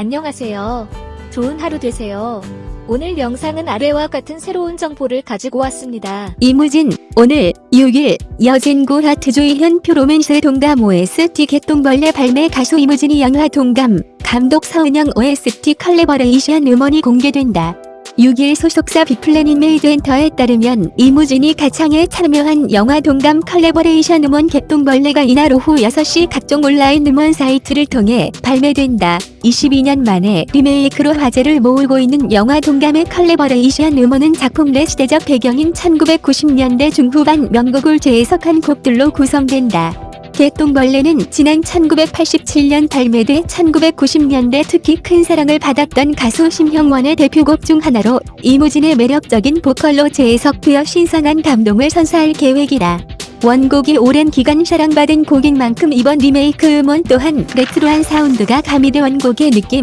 안녕하세요. 좋은 하루 되세요. 오늘 영상은 아래와 같은 새로운 정보를 가지고 왔습니다. 이무진 오늘 6일 여진구 하트 조이 현 표 로맨스 동감 OST 개똥벌레 발매 가수 이무진이 영화 동감 감독 서은영 OST 컬래버레이션 음원이 공개된다. 6일 소속사 빅플래닛 메이드 엔터에 따르면 이무진이 가창에 참여한 영화 동감 컬래버레이션 음원 개똥벌레가 이날 오후 6시 각종 온라인 음원 사이트를 통해 발매된다. 22년 만에 리메이크로 화제를 모으고 있는 영화 동감의 컬래버레이션 음원은 작품 내 시대적 배경인 1990년대 중후반 명곡을 재해석한 곡들로 구성된다. 개똥벌레는 지난 1987년 발매돼 1990년대 특히 큰 사랑을 받았던 가수 신형원의 대표곡 중 하나로 이무진의 매력적인 보컬로 재해석되어 신선한 감동을 선사할 계획이다. 원곡이 오랜 기간 사랑받은 곡인 만큼 이번 리메이크 음원 또한 레트로한 사운드가 가미돼 원곡의 느낌,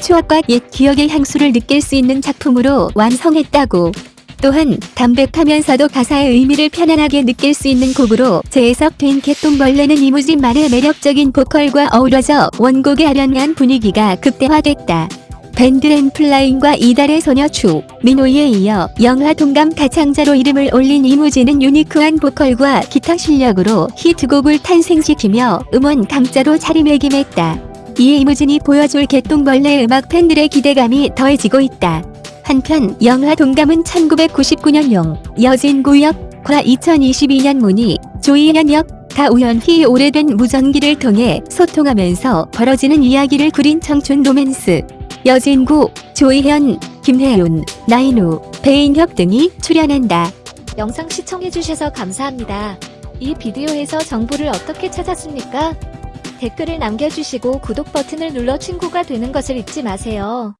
추억과 옛 기억의 향수를 느낄 수 있는 작품으로 완성했다고. 또한 담백하면서도 가사의 의미를 편안하게 느낄 수 있는 곡으로 재해석된 개똥벌레는 이무진만의 매력적인 보컬과 어우러져 원곡의 아련한 분위기가 극대화됐다. 밴드 램플라잉과 이달의 소녀 추, 민호이에 이어 영화 동감 가창자로 이름을 올린 이무진은 유니크한 보컬과 기타 실력으로 히트곡을 탄생시키며 음원 강자로 자리매김했다. 이에 이무진이 보여줄 개똥벌레 음악 팬들의 기대감이 더해지고 있다. 한편 영화 동감은 1999년용 여진구역 과 2022년 문희 조이현역 가우현희 오래된 무전기를 통해 소통하면서 벌어지는 이야기를 그린 청춘 로맨스 여진구, 조이현, 김혜윤, 나인우, 배인혁 등이 출연한다. 영상 시청해주셔서 감사합니다. 이 비디오에서 정보를 어떻게 찾았습니까? 댓글을 남겨주시고 구독 버튼을 눌러 친구가 되는 것을 잊지 마세요.